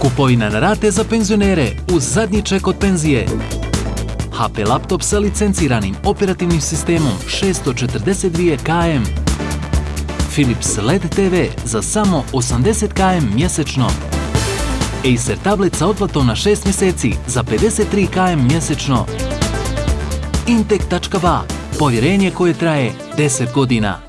Kupovina na rate za penzionere uz zadnji ček od penzije. HP laptop sa licenciranim operativnim sistemom 642 KM. Philips LED TV za samo 80 KM mjesečno. Acer tablet sa otplatom na 6 mjeseci za 53 KM mjesečno. Intek.ba, povjerenje koje traje 10 godina.